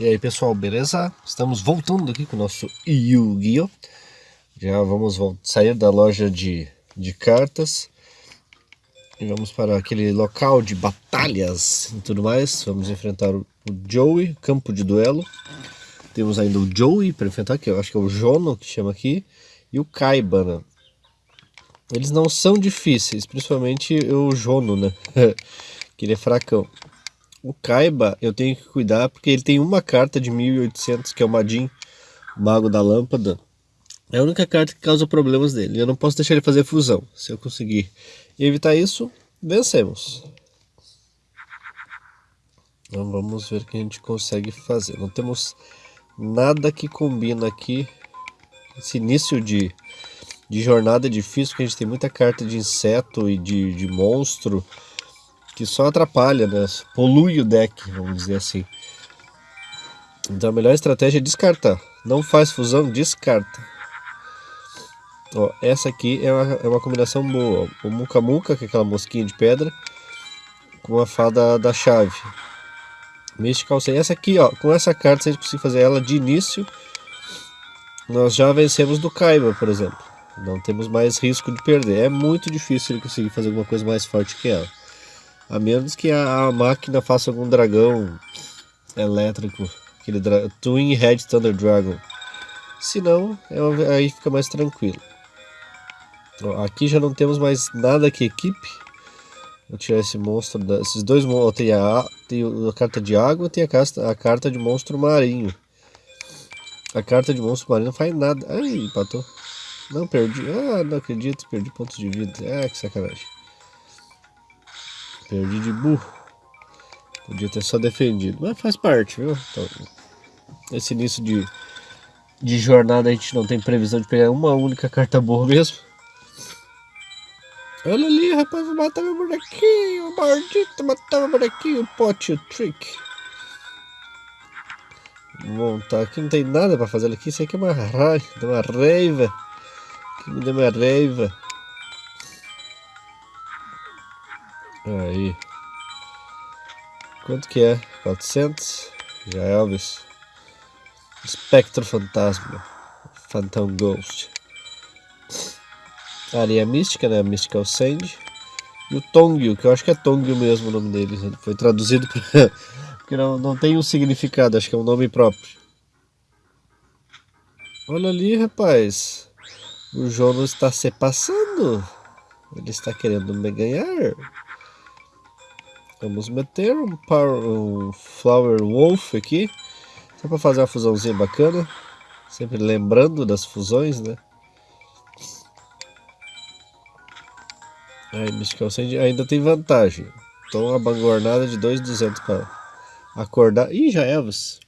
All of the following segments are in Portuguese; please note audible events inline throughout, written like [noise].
E aí pessoal, beleza? Estamos voltando aqui com o nosso Yu-Gi-Oh! Já vamos sair da loja de, de cartas e vamos para aquele local de batalhas e tudo mais. Vamos enfrentar o, o Joey, campo de duelo. Temos ainda o Joey para enfrentar, que eu acho que é o Jono que chama aqui, e o Kaiba, né? Eles não são difíceis, principalmente o Jono, né? [laughs] que ele é fracão. O Kaiba eu tenho que cuidar porque ele tem uma carta de 1800 que é o Madin, Mago da Lâmpada. É a única carta que causa problemas dele. Eu não posso deixar ele fazer fusão. Se eu conseguir evitar isso, vencemos. Então vamos ver o que a gente consegue fazer. Não temos nada que combina aqui. Esse início de, de jornada é difícil, porque a gente tem muita carta de inseto e de, de monstro que só atrapalha, né? polui o deck, vamos dizer assim. Então a melhor estratégia é descartar. Não faz fusão, descarta. Ó, essa aqui é uma, é uma combinação boa. O Muka Muka, que é aquela mosquinha de pedra, com a fada da chave. Mystical Sem. Essa aqui, ó, com essa carta, se a gente conseguir fazer ela de início, nós já vencemos do Kaiba, por exemplo. Não temos mais risco de perder. É muito difícil ele conseguir fazer alguma coisa mais forte que ela. A menos que a, a máquina faça algum dragão elétrico, aquele Twin Head Thunder Dragon. Se não, é aí fica mais tranquilo. Ó, aqui já não temos mais nada que equipe. Vou tirar esse monstro, da, esses dois monstros. Tem a, tem a carta de água tem a, casta, a carta de monstro marinho. A carta de monstro marinho não faz nada. Ai, empatou. Não, perdi. Ah, não acredito, perdi pontos de vida. Ah, que sacanagem. Perdi de burro. Podia ter só defendido. Mas faz parte, viu? Então, esse início de, de jornada a gente não tem previsão de pegar uma única carta boa mesmo. Olha ali, rapaz, vou matar meu bonequinho, maldito, matar meu bonequinho, pote, o trick. Tá, aqui não tem nada pra fazer aqui, isso aqui é uma raiva, uma raiva. Que me deu uma raiva. Aí. Quanto que é? 400? Já é Elvis. Espectro Fantasma. Phantom Ghost. Areia Mística, né? Mystical Sand. E o Tongyu, que eu acho que é Tongyu mesmo o nome dele. Ele foi traduzido pra... [laughs] porque não, não tem um significado, acho que é um nome próprio. Olha ali, rapaz. O Jonas está se passando. Ele está querendo me ganhar. Vamos meter um, power, um Flower Wolf aqui. Só para fazer uma fusãozinha bacana. Sempre lembrando das fusões, né? Aí, Mystical Sand ainda tem vantagem. Então, uma bangornada de 2,200 para acordar. Ih, já Elvis.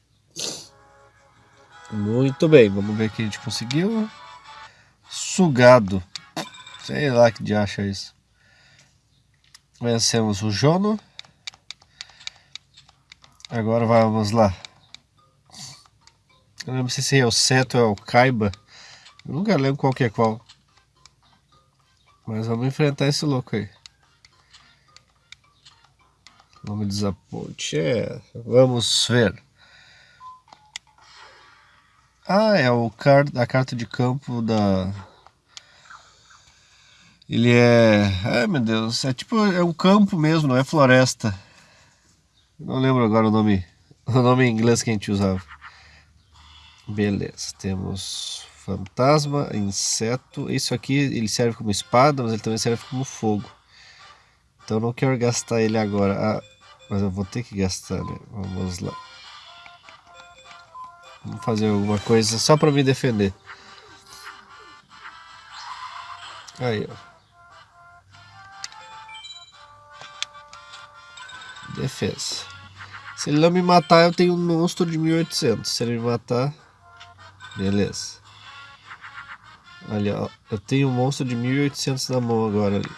Muito bem, vamos ver o que a gente conseguiu. Sugado. Sei lá que de acha isso. Vencemos o Jono. Agora vamos lá. Eu não sei se é o Seto ou é o Kaiba. Eu nunca lembro qual que é qual. Mas vamos enfrentar esse louco aí. Vamos desaponte. É, vamos ver. Ah, é o car a carta de campo da... Ele é... Ai meu Deus, é tipo, é um campo mesmo, não é floresta. Não lembro agora o nome, [laughs] o nome em inglês que a gente usava. Beleza, temos fantasma, inseto. Isso aqui ele serve como espada, mas ele também serve como fogo. Então não quero gastar ele agora. Ah, mas eu vou ter que gastar, né? Vamos lá. Vamos fazer alguma coisa só para me defender. Aí, ó. Defesa. Se ele não me matar, eu tenho um monstro de 1800. Se ele me matar, beleza. Olha, ó, eu tenho um monstro de 1800 na mão agora ali.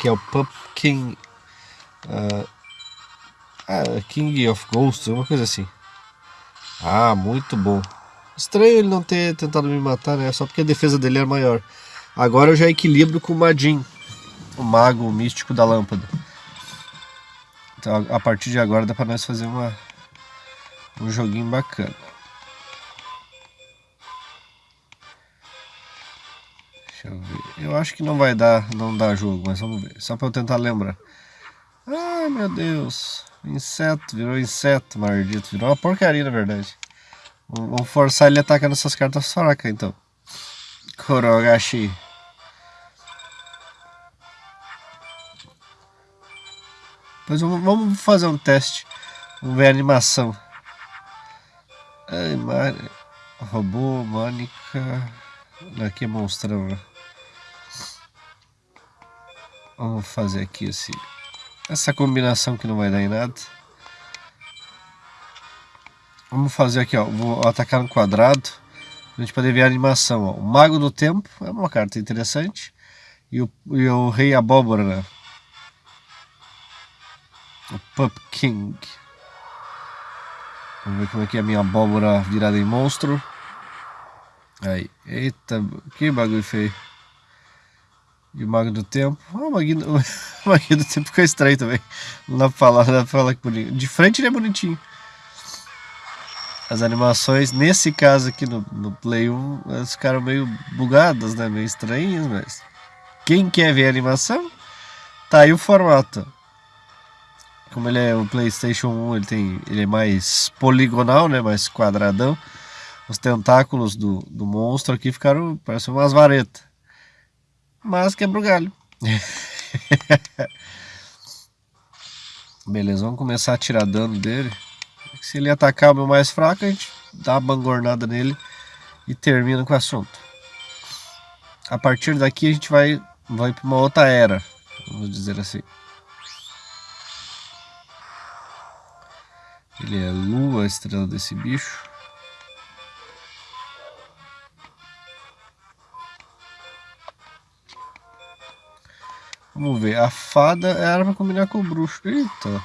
Que é o Pumpkin... Uh, ah, King of Ghosts, uma coisa assim. Ah, muito bom. Estranho ele não ter tentado me matar, né? Só porque a defesa dele é maior. Agora eu já equilibro com o Madin o mago místico da lâmpada. Então a partir de agora dá pra nós fazer uma, um joguinho bacana. Deixa eu ver. Eu acho que não vai dar, não dá jogo, mas vamos ver. Só pra eu tentar lembrar. Ai meu Deus. Inseto, virou inseto, maldito. Virou uma porcaria na verdade. Vamos forçar ele a atacar nessas cartas fracas então. Korogashi. Pois vamos fazer um teste. Vamos ver a animação. Ai, Mar... Robô, Mônica. Aqui é monstrão, né? Vamos fazer aqui esse, essa combinação que não vai dar em nada. Vamos fazer aqui, ó. Vou atacar no quadrado. A gente poder ver a animação, ó. O Mago do Tempo é uma carta interessante. E o, e o Rei Abóbora, né? O Pup King. Vamos ver como é que é a minha abóbora virada em monstro. Aí, eita, que bagulho feio. E o Mago do Tempo. Ah, o Mago, [laughs] o Mago do Tempo ficou estranho também. Não dá pra falar, não dá pra falar que bonito. De frente ele é bonitinho. As animações, nesse caso aqui no, no Play 1, elas ficaram meio bugadas, né? Meio estranhas, mas... Quem quer ver a animação, tá aí o formato. Como ele é o Playstation 1, ele, tem, ele é mais poligonal, né? Mais quadradão. Os tentáculos do, do monstro aqui ficaram, parecem umas varetas. Mas quebra o galho. [laughs] Beleza, vamos começar a tirar dano dele. Se ele atacar o meu mais fraco, a gente dá uma bangornada nele e termina com o assunto. A partir daqui a gente vai, vai para uma outra era, vamos dizer assim. Ele é lua, a estrela desse bicho. Vamos ver, a fada era para combinar com o bruxo. Eita!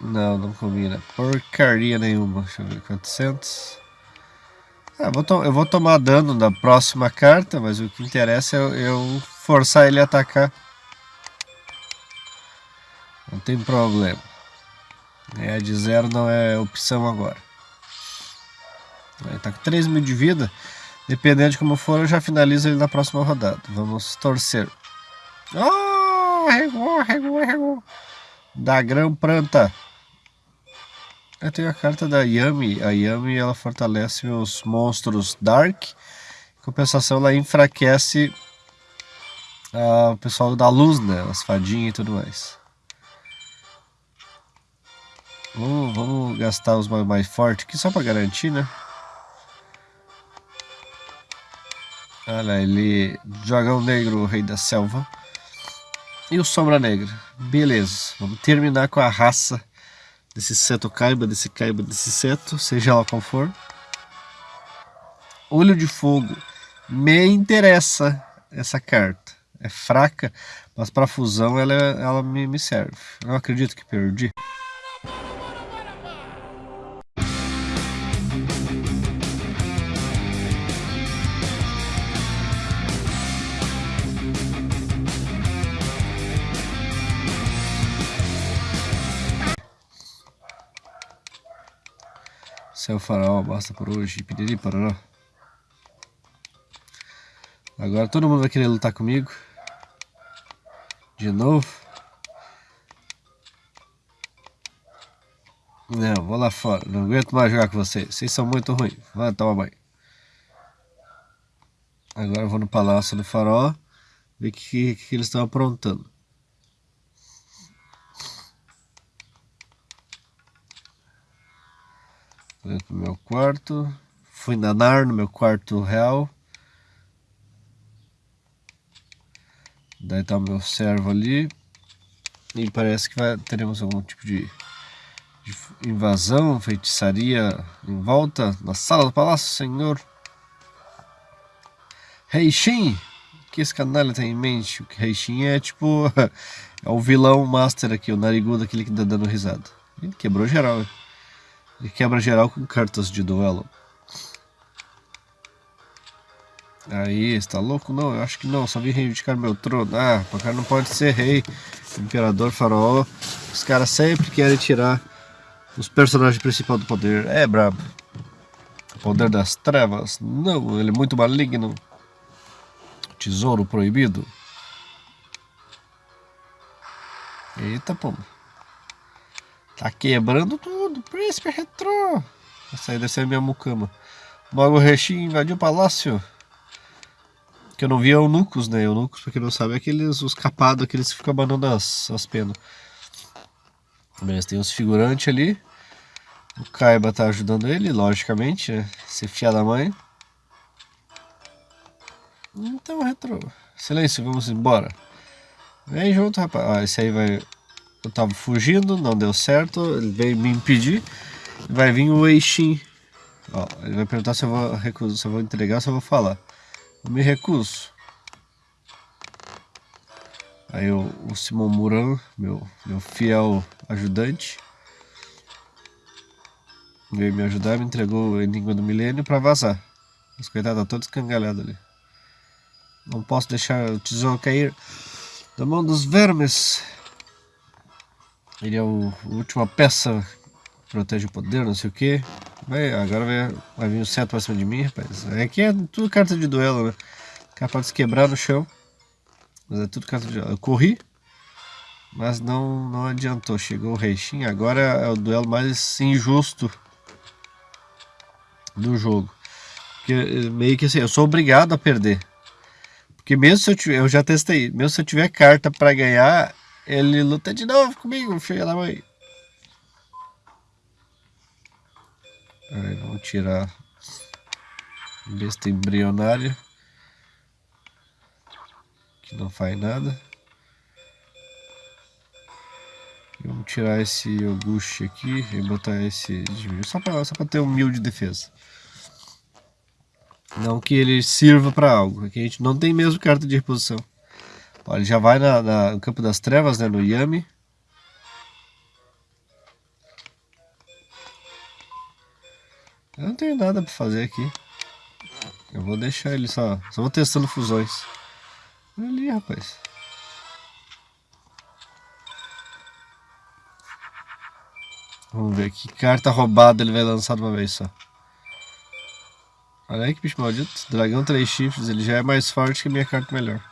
Não, não combina. Porcaria nenhuma. Deixa eu ver, 400. Ah, vou eu vou tomar dano da próxima carta, mas o que interessa é eu, eu forçar ele a atacar. Não tem problema. É, de zero não é opção agora. Ele tá com 3 mil de vida. Dependendo de como for, eu já finalizo ele na próxima rodada. Vamos torcer. Oh, regou, regou, regou. Da grão planta. Eu tenho a carta da Yami. A Yami ela fortalece os monstros Dark. Em compensação, ela enfraquece o pessoal da luz, né? As fadinhas e tudo mais. Vamos, vamos gastar os mais, mais fortes aqui só para garantir, né? Olha ele, Dragão Negro, Rei da Selva. E o Sombra Negra. Beleza, vamos terminar com a raça desse seto caiba, desse caiba, desse seto, seja lá qual for. Olho de Fogo. Me interessa essa carta. É fraca, mas para fusão ela, ela me, me serve. Eu acredito que perdi. Céu faraó, basta por hoje, piriri parará. Agora todo mundo vai querer lutar comigo. De novo. Não, vou lá fora. Não aguento mais jogar com vocês. Vocês são muito ruins. Vai tomar banho. Agora eu vou no Palácio do Faraó. Ver o que, que, que eles estão aprontando. Dentro do meu quarto. Fui nanar no meu quarto real. Daí tá o meu servo ali. E parece que vai, teremos algum tipo de, de invasão, feitiçaria em volta na sala do palácio, senhor. Reishin! O que esse canalha tem em mente? O que Reishin é tipo. [laughs] é o vilão master aqui, o narigudo, aquele que tá dando risada. Ele quebrou geral. Hein? Ele quebra geral com cartas de duelo. Aí, está louco? Não, eu acho que não. Só vim reivindicar meu trono. Ah, o cara não pode ser rei. Imperador, Faraó. Os caras sempre querem tirar os personagens principais do poder. É brabo. Poder das trevas. Não, ele é muito maligno. Tesouro proibido. Eita, pô. Tá quebrando tudo. Príncipe retrô. Essa aí deve ser a minha mucama. Mago Reshi invadiu o palácio. Que eu não vi eunucos, né? Eunucos, pra quem não sabe, é aqueles, os capados, aqueles que ficam abanando as, as penas. Beleza, tem uns figurantes ali. O Kaiba tá ajudando ele, logicamente, né? Ser fia da mãe. Então, retro. Silêncio, vamos embora. Vem junto, rapaz. Ah, esse aí vai... Eu tava fugindo, não deu certo. Ele veio me impedir. Vai vir o Eixin. Ó, ele vai perguntar se eu vou recusar, se eu vou entregar, se eu vou falar. Eu me recuso. Aí o, o Simon Muran, meu, meu fiel ajudante, veio me ajudar, me entregou o Enigma do Milênio para vazar. Os coitados tá todos escangalhados ali. Não posso deixar o tesouro cair da mão dos vermes. Ele é o, a última peça protege o poder, não sei o que. Agora vai, vai vir o cetro pra cima de mim, rapaz. Aqui é tudo carta de duelo, né? Capaz de se quebrar no chão. Mas é tudo carta de duelo. Eu corri, mas não, não adiantou. Chegou o Reishin. Agora é o duelo mais injusto do jogo. Porque eh, meio que assim, eu sou obrigado a perder. Porque mesmo se eu tiver, eu já testei, mesmo se eu tiver carta para ganhar, ele luta de novo comigo, filho da mãe. Aí, vamos tirar besta embrionária. Que não faz nada. Vamos tirar esse Auguste aqui e botar esse só para só ter um mil de defesa. Não que ele sirva para algo. Aqui a gente não tem mesmo carta de reposição. Ele já vai na, na, no campo das trevas, né, no Yami. Eu não tenho nada pra fazer aqui. Eu vou deixar ele só. Só vou testando fusões. Olha ali, rapaz. Vamos ver que carta roubada ele vai lançar de uma vez só. Olha aí que bicho maldito. Dragão 3 chifres, ele já é mais forte que a minha carta melhor.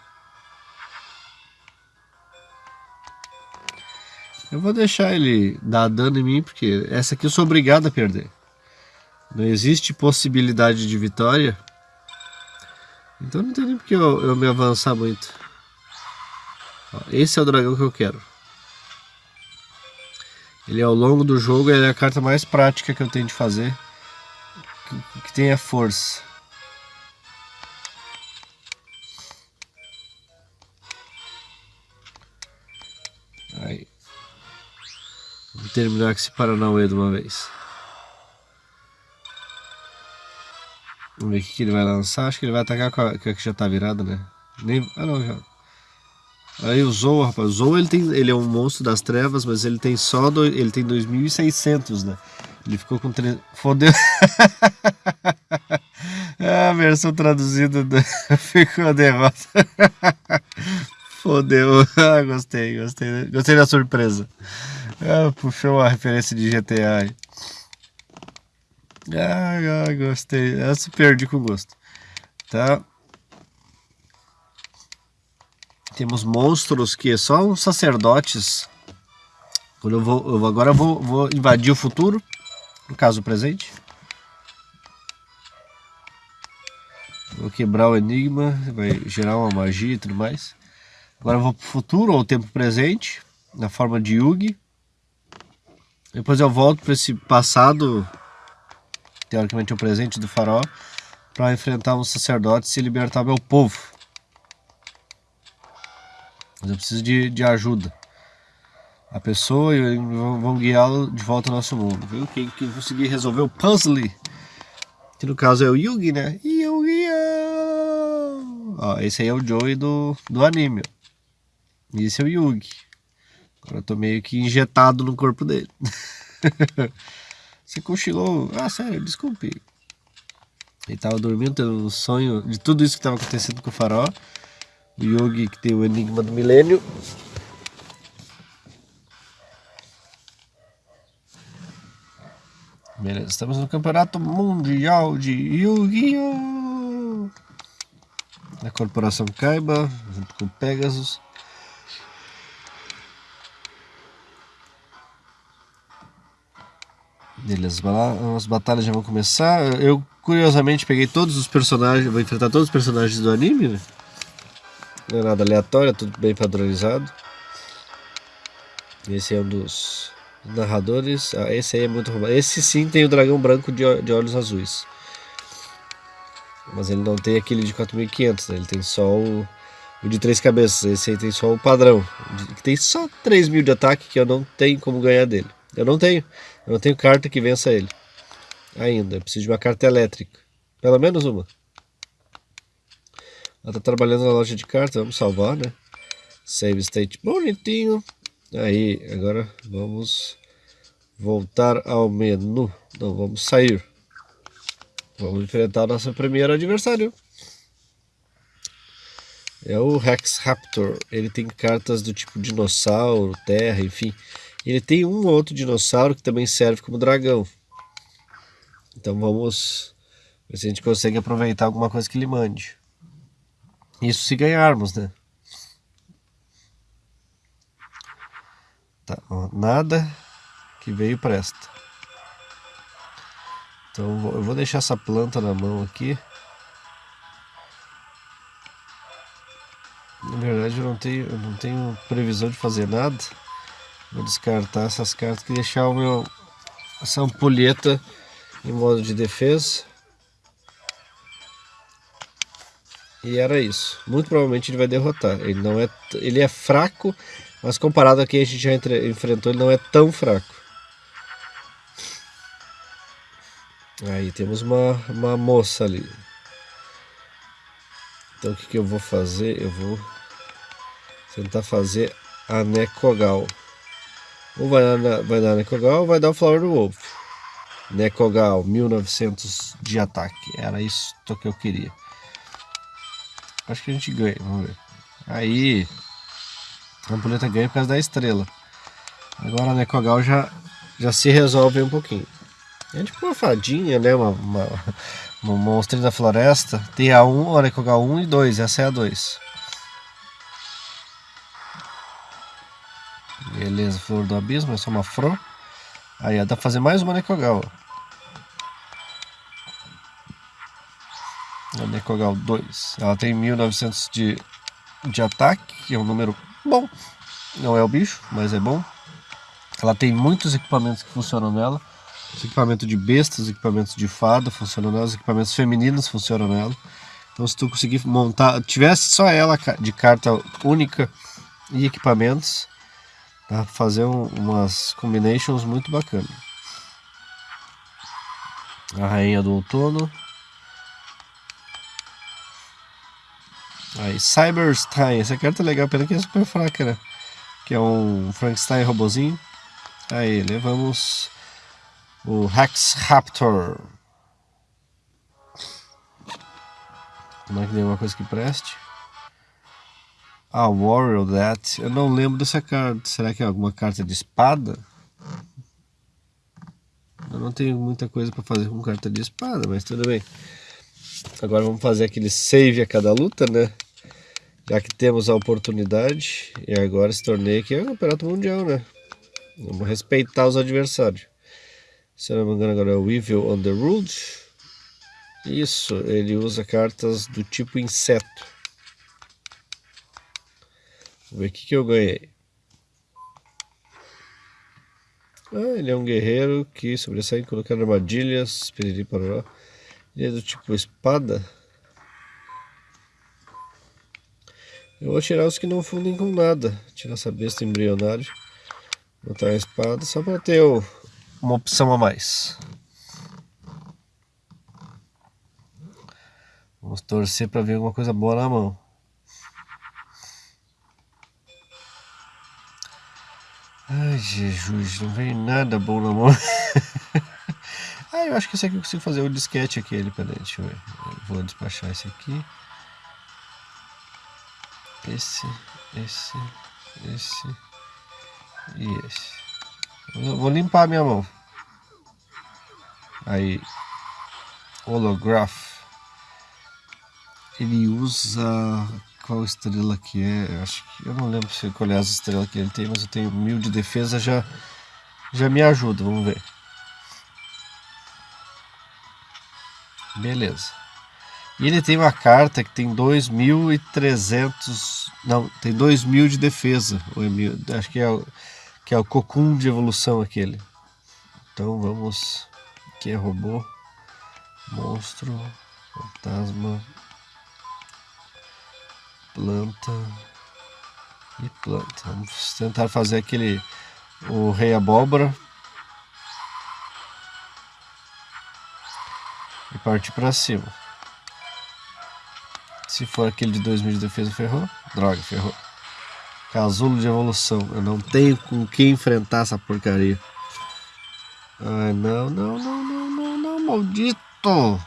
Eu vou deixar ele dar dano em mim, porque essa aqui eu sou obrigado a perder. Não existe possibilidade de vitória. Então não tem nem porque eu, eu me avançar muito. Ó, esse é o dragão que eu quero. Ele ao longo do jogo é a carta mais prática que eu tenho de fazer. Que, que tenha força. Aí. Terminar com esse Paranauê de uma vez. Vamos ver o que ele vai lançar. Acho que ele vai atacar com a, que já tá virada, né? Nem, ah não, já. Aí o Zou, rapaz. O Zou ele, tem, ele é um monstro das trevas, mas ele tem só. Do, ele tem 2600, né? Ele ficou com. Tre... Fodeu. [laughs] a versão traduzida do... [laughs] ficou derrota. [laughs] Fodeu. Ah, gostei, gostei. Gostei da surpresa. Ah, puxou a referência de GTA. Ah, ah, gostei. Essa perdi com gosto. Tá. Temos monstros que são sacerdotes. Quando eu vou, eu agora vou, vou invadir o futuro, no caso o presente. Vou quebrar o enigma, vai gerar uma magia e tudo mais. Agora eu vou para o futuro ou tempo presente, na forma de Yugi. Depois eu volto para esse passado teoricamente o presente do faraó, para enfrentar um sacerdote e libertar meu povo. Mas eu preciso de, de ajuda. A pessoa e vão guiá-lo de volta ao nosso mundo. Viu? Quem, quem conseguir resolver o puzzle, que no caso é o Yugi, né? Yugi! Ó, esse aí é o Joey do, do anime. E esse é o Yugi. Eu tô meio que injetado no corpo dele. [laughs] Você cochilou. Ah, sério, desculpe. Ele tava dormindo, tendo um sonho de tudo isso que tava acontecendo com o farol. O Yogi que tem o Enigma do Milênio. Beleza, estamos no Campeonato Mundial de Yu-Gi-Oh! Da Corporação Kaiba, junto com o Pegasus. Beleza, as batalhas já vão começar. Eu, curiosamente, peguei todos os personagens, vou enfrentar todos os personagens do anime, né? Não é nada aleatório, é tudo bem padronizado. Esse é um dos narradores. Ah, esse aí é muito roubado. Esse sim tem o dragão branco de, de olhos azuis. Mas ele não tem aquele de 4500, né? Ele tem só o, o de três cabeças. Esse aí tem só o padrão. Tem só 3 mil de ataque que eu não tenho como ganhar dele. Eu não tenho. Eu não tenho carta que vença ele. Ainda. Eu preciso de uma carta elétrica. Pelo menos uma. Ela tá trabalhando na loja de cartas. Vamos salvar, né? Save state bonitinho. Aí, agora vamos voltar ao menu. Não, vamos sair. Vamos enfrentar o nosso primeiro adversário. É o Rex Raptor. Ele tem cartas do tipo dinossauro, terra, enfim. Ele tem um outro dinossauro que também serve como dragão. Então vamos ver se a gente consegue aproveitar alguma coisa que ele mande. Isso se ganharmos, né? Tá, ó, nada que veio presta. Então eu vou deixar essa planta na mão aqui. Na verdade eu não tenho, eu não tenho previsão de fazer nada. Vou descartar essas cartas e deixar o meu essa ampulheta em modo de defesa. E era isso. Muito provavelmente ele vai derrotar. Ele não é, ele é fraco mas comparado a quem a gente já entre, enfrentou, ele não é tão fraco. Aí temos uma, uma moça ali. Então o que, que eu vou fazer? Eu vou tentar fazer a Nekogal. Ou vai dar, vai dar ou vai dar o Flower Wolf. Nekogal, 1900 de ataque. Era isso que eu queria. Acho que a gente ganha, vamos ver. Aí, a ampulheta ganha por causa da estrela. Agora a Nekogal já, já se resolve um pouquinho. É tipo uma fadinha, né? Uma, uma, [laughs] uma monstrinha da floresta. Tem a 1, a Nekogal 1 e 2. Essa é a 2. Beleza, flor do abismo, é só uma flor. Aí dá pra fazer mais uma Nekogal. A Nekogal 2. Ela tem 1900 de, de ataque, que é um número bom. Não é o bicho, mas é bom. Ela tem muitos equipamentos que funcionam nela. Os equipamentos de bestas, os equipamentos de fada funcionam nela, os equipamentos femininos funcionam nela. Então se tu conseguir montar, tivesse só ela de carta única e equipamentos, dá pra fazer um, umas combinations muito bacanas. A rainha do outono. Aí, Cyberstein. Essa carta é legal, pena que é super fraca, né? Que é um Frankenstein robozinho. Aí, levamos o Rex Raptor. É que tem uma coisa que preste? Ah, Warrior That. Eu não lembro dessa carta. Será que é alguma carta de espada? Eu não tenho muita coisa para fazer com carta de espada, mas tudo bem. Agora vamos fazer aquele save a cada luta, né? Já que temos a oportunidade, e agora esse torneio aqui é o campeonato mundial, né? Vamos respeitar os adversários. Se eu não me engano, agora é o Evil Underruled. Isso, ele usa cartas do tipo inseto. Vamos ver o que, que eu ganhei. Ah, ele é um guerreiro que sobressai colocando armadilhas. Piriri Ele é do tipo espada. Eu vou tirar os que não fundem com nada. Tirar essa besta embrionária. Botar a espada só para ter uma opção a mais. Vamos torcer para ver alguma coisa boa na mão. Jesus, não vem nada bom na mão. [laughs] ah, eu acho que esse aqui eu consigo fazer o disquete aquele. Peraí, deixa eu ver. Vou despachar esse aqui esse, esse, esse e esse. Eu vou limpar a minha mão. Aí, holograph. Ele usa qual estrela que é? Acho que eu não lembro se qual é as estrelas que ele tem, mas eu tenho mil de defesa já já me ajuda. Vamos ver. Beleza. E ele tem uma carta que tem 2.300. Não, tem 2.000 de defesa. É acho que é, o, que é o cocum de evolução aquele. Então vamos. Aqui é robô. Monstro. Fantasma. Planta. E planta. Vamos tentar fazer aquele. O rei abóbora. E partir para cima. Se for aquele de 2000 de defesa, ferrou. Droga, ferrou. Casulo de evolução. Eu não tenho com quem enfrentar essa porcaria. Ai, não, não, não, não, não, não, maldito!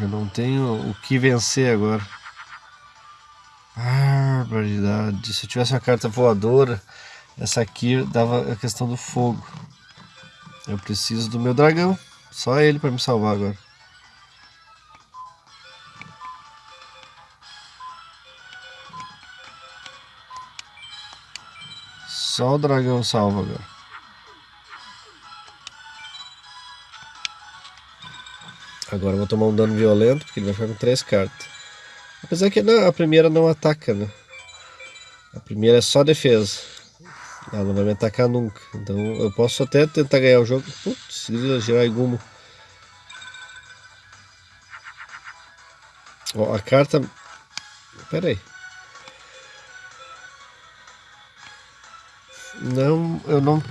Eu não tenho o que vencer agora. Barbaridade. Se eu tivesse uma carta voadora, essa aqui dava a questão do fogo. Eu preciso do meu dragão. Só ele para me salvar agora. Só o dragão salva agora. Agora eu vou tomar um dano violento, porque ele vai ficar com três cartas. Apesar que não, a primeira não ataca, né? A primeira é só defesa. Ela não vai me atacar nunca. Então eu posso até tentar ganhar o jogo. Putz, girar Gumo. Ó, a carta. Pera aí. Não, eu não.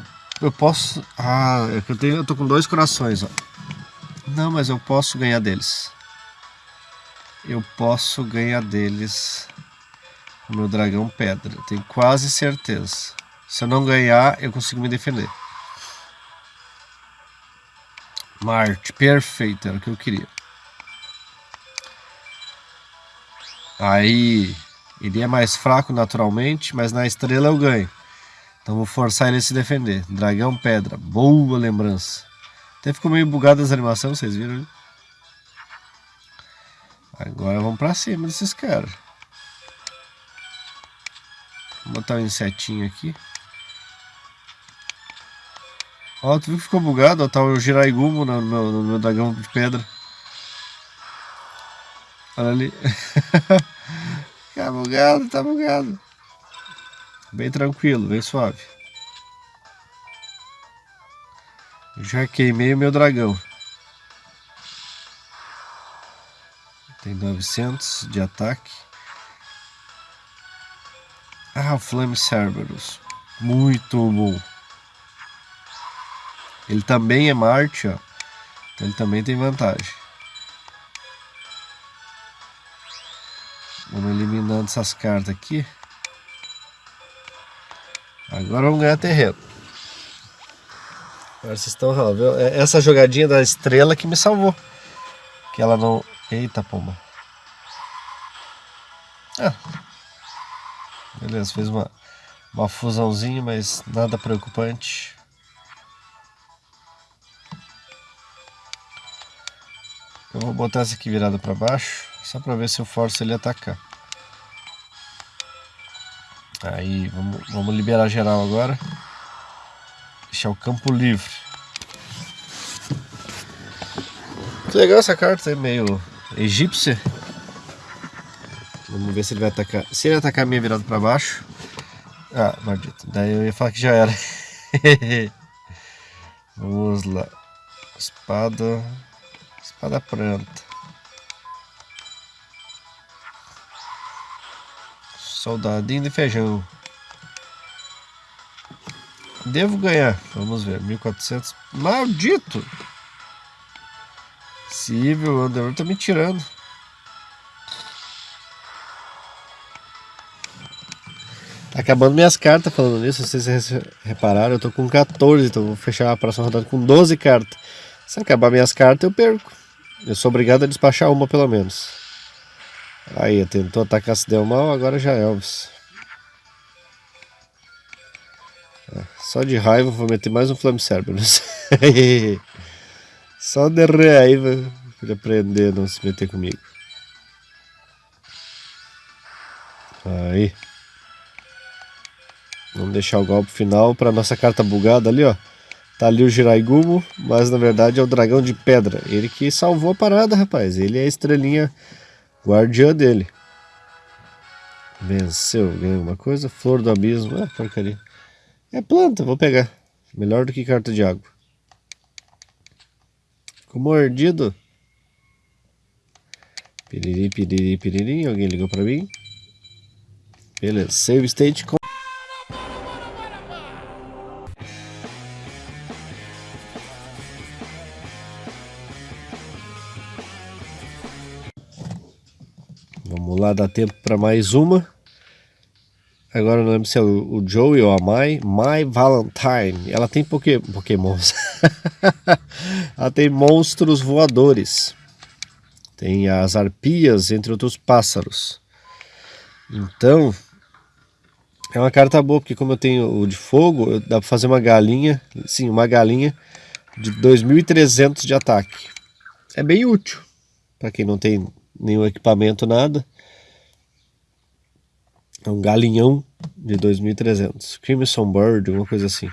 Eu posso. Ah, é que eu tenho. Eu tô com dois corações, ó. Não, mas eu posso ganhar deles. Eu posso ganhar deles. O meu dragão pedra. Tenho quase certeza. Se eu não ganhar, eu consigo me defender. Marte, perfeito, era o que eu queria. Aí, ele é mais fraco naturalmente, mas na estrela eu ganho. Então vou forçar ele a se defender. Dragão pedra, boa lembrança. Até ficou meio bugado as animações, vocês viram? Né? Agora vamos pra cima desses caras. Vou botar um insetinho aqui. Ó, tu viu que ficou bugado? Ó, tá o Giraigumo no meu, no meu dragão de pedra. Olha ali. [laughs] tá bugado, tá bugado. Bem tranquilo, bem suave. Já queimei o meu dragão. Tem 900 de ataque. Ah, Flame Cerberus. Muito bom. Ele também é Marte, ó. Então ele também tem vantagem. Vamos eliminando essas cartas aqui. Agora vamos ganhar terreno. Agora vocês estão? É essa jogadinha da estrela que me salvou. Que ela não... Eita, pomba. Ah. Beleza, fez uma, uma fusãozinha, mas nada preocupante. Eu vou botar essa aqui virada para baixo, só para ver se eu forço ele a atacar. Aí, vamos, vamos liberar geral agora. Deixar o campo livre. Que legal essa carta, é meio egípcia. Vamos ver se ele vai atacar. Se ele atacar a minha virada para baixo. Ah, maldito. Daí eu ia falar que já era. [laughs] Vamos lá. Espada. Espada pronta. Soldadinho de feijão. Devo ganhar. Vamos ver. 1400. Maldito! Cível, o Underworld tá me tirando. Tá acabando minhas cartas falando nisso, vocês repararam, eu tô com 14, então vou fechar a próxima rodada com 12 cartas. Se acabar minhas cartas, eu perco. Eu sou obrigado a despachar uma pelo menos. Aí, tentou atacar se deu mal, agora já é Elvis. Só de raiva vou meter mais um Flame Cerberus. [laughs] Só de raiva ele aprender a não se meter comigo. Aí. Vamos deixar o golpe final para nossa carta bugada ali, ó. Tá ali o Jiraigumo, mas na verdade é o dragão de pedra. Ele que salvou a parada, rapaz. Ele é a estrelinha guardiã dele. Venceu, ganhou alguma coisa. Flor do abismo, ah, porcaria. É planta, vou pegar. Melhor do que carta de água. Ficou mordido. Piriri, piriri, piriri. Alguém ligou pra mim? Beleza, save state com Vamos lá, dá tempo para mais uma. Agora não lembro se é o, o Joey ou a Mai. My Valentine. Ela tem poké, pokémons. [laughs] Ela tem monstros voadores. Tem as arpias, entre outros pássaros. Então, é uma carta boa, porque como eu tenho o de fogo, dá para fazer uma galinha, sim, uma galinha de 2.300 de ataque. É bem útil, para quem não tem nenhum equipamento, nada. É um galinhão de 2.300. Crimson Bird, alguma coisa assim.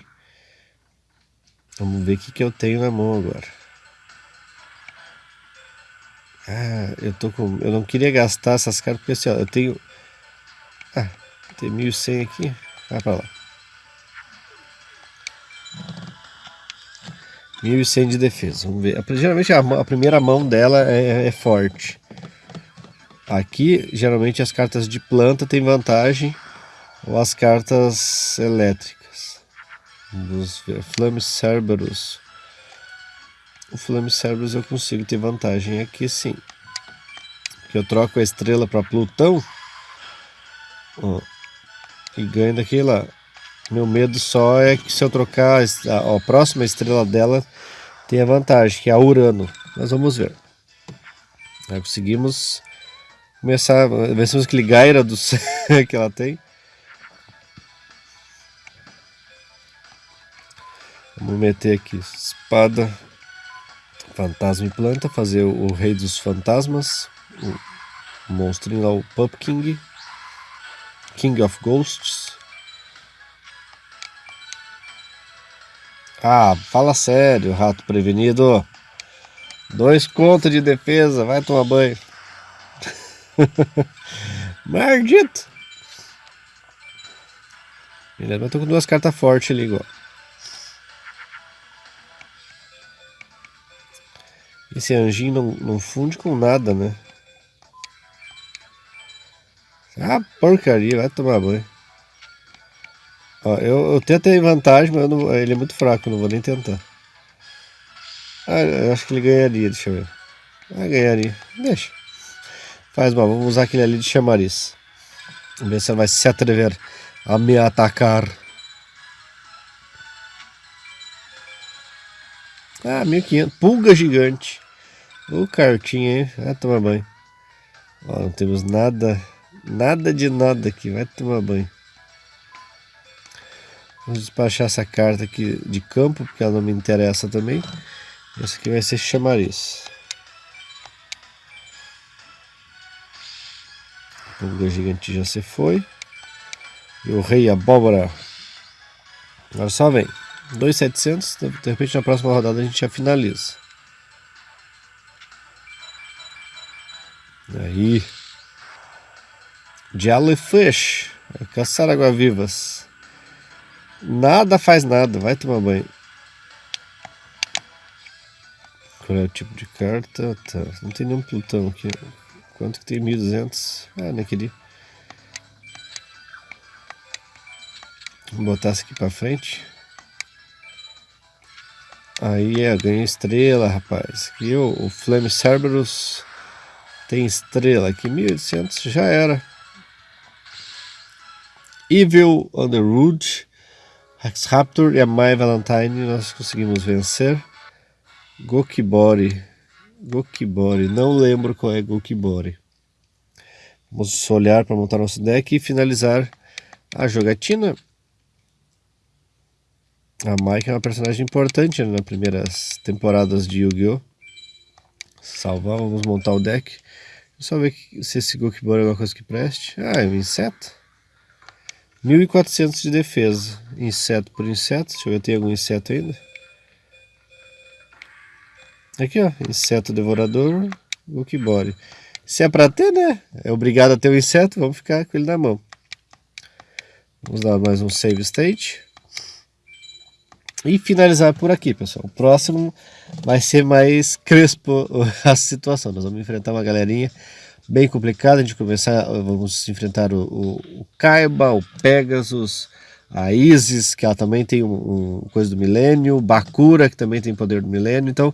Vamos ver o que, que eu tenho na mão agora. Ah, eu tô com... Eu não queria gastar essas cartas porque assim, ó, eu tenho... Ah, tem 1.100 aqui. Vai pra lá. 1.100 de defesa. Vamos ver. Geralmente a, a primeira mão dela é, é forte. Aqui, geralmente as cartas de planta têm vantagem ou as cartas elétricas. Vamos ver. Flame Cerberus. O Flame Cerberus eu consigo ter vantagem aqui sim. Porque eu troco a estrela para Plutão. Ó, e ganho daquele lá. Meu medo só é que se eu trocar a, a próxima estrela dela tem a vantagem, que é a Urano. Mas vamos ver. Conseguimos começar, vencemos aquele Gaira do [laughs] que ela tem. Vamos meter aqui espada, fantasma e planta, fazer o, o rei dos fantasmas, o monstrinho lá, o Pup King, King of Ghosts. Ah, fala sério, rato prevenido. Dois contos de defesa, vai tomar banho. [laughs] Maldito! Beleza, mas tô com duas cartas fortes ali igual. Esse anjinho não, não funde com nada, né? Ah, porcaria, vai tomar banho. Ó, eu, eu tento ter vantagem, mas não, ele é muito fraco, não vou nem tentar. Ah, eu acho que ele ganharia, deixa eu ver. Ah, ganharia. Deixa. Faz mal, vamos usar aquele ali de chamariz. Vamos ver se ele vai se atrever a me atacar. Ah, 1500. Pulga gigante. O cartinha, hein? Vai tomar banho. Ó, não temos nada, nada de nada aqui. Vai tomar banho. Vamos despachar essa carta aqui de campo, porque ela não me interessa também. Essa aqui vai ser chamariz. O gigante já se foi. E o rei abóbora. Agora só vem. 2,700. De repente na próxima rodada a gente já finaliza. Aí. Jellyfish. Caçar água-vivas. Nada faz nada. Vai tomar banho. Qual é o tipo de carta? Tá. Não tem nenhum Plutão aqui. Quanto que tem? 1200? Ah, queria. Vou botar isso aqui pra frente. Aí é, ganha estrela, rapaz. Aqui o, o Flame Cerberus tem estrela. Aqui 1800 já era. Evil Underwood, Rex Raptor e a My Valentine nós conseguimos vencer. Gokibori Gokibori, não lembro qual é Gokibori. Vamos olhar para montar nosso deck e finalizar a jogatina. A Mike é uma personagem importante né, nas primeiras temporadas de Yu-Gi-Oh! Salvar, vamos montar o deck. Só ver se esse Gokibor é alguma coisa que preste. Ah, é um inseto. 1400 de defesa. Inseto por inseto. Deixa eu ver, tem algum inseto ainda? Aqui, ó. Inseto devorador. Gokibore. Se é pra ter, né? É obrigado a ter o um inseto, vamos ficar com ele na mão. Vamos dar mais um save state. E finalizar por aqui, pessoal. O próximo vai ser mais crespo [laughs] a situação. Nós vamos enfrentar uma galerinha bem complicada. A gente começar, vamos enfrentar o, o, o Kaiba, o Pegasus, a Isis, que ela também tem um, um coisa do milênio, Bakura, que também tem poder do milênio. Então,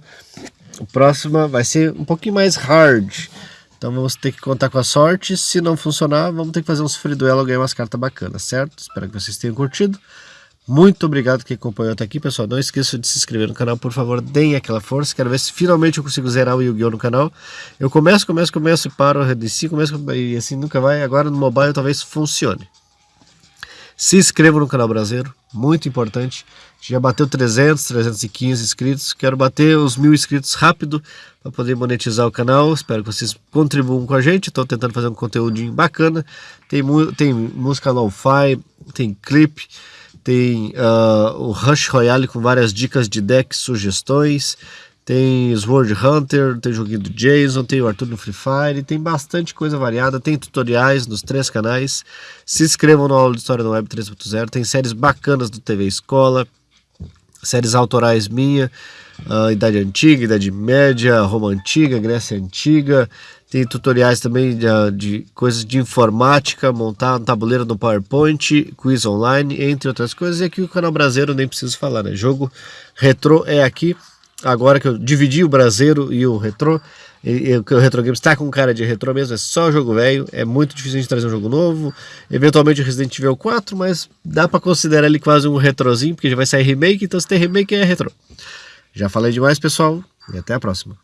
o próximo vai ser um pouquinho mais hard. Então vamos ter que contar com a sorte. Se não funcionar, vamos ter que fazer um free duelo ganhar umas cartas bacanas, certo? Espero que vocês tenham curtido. Muito obrigado que acompanhou até aqui, pessoal. Não esqueça de se inscrever no canal, por favor, deem aquela força. Quero ver se finalmente eu consigo zerar o Yu-Gi-Oh! no canal. Eu começo, começo, começo e paro, redenci, começo e assim nunca vai. Agora no mobile talvez funcione. Se inscreva no canal brasileiro, muito importante. Já bateu 300, 315 inscritos. Quero bater os mil inscritos rápido para poder monetizar o canal. Espero que vocês contribuam com a gente. Estou tentando fazer um conteúdinho bacana. Tem, tem música lo-fi, tem clipe tem uh, o Rush Royale com várias dicas de deck, sugestões, tem Sword Hunter, tem joguinho do Jason, tem o Arthur no Free Fire, tem bastante coisa variada, tem tutoriais nos três canais. Se inscrevam no aula de História no Web 3.0, tem séries bacanas do TV Escola, séries autorais minha, uh, Idade Antiga, Idade Média, Roma Antiga, Grécia Antiga, tem tutoriais também de, de, coisas de informática, montar um tabuleiro no PowerPoint, quiz online, entre outras coisas. E aqui o canal brasileiro nem preciso falar, né? Jogo retrô é aqui. Agora que eu dividi o brasileiro e o retrô, e, e, o Retro Games está com cara de retrô mesmo, é só jogo velho, é muito difícil de trazer um jogo novo. Eventualmente o Resident Evil 4, mas dá para considerar ele quase um retrozinho, porque já vai sair remake, então se tem remake é retrô. Já falei demais, pessoal, e até a próxima.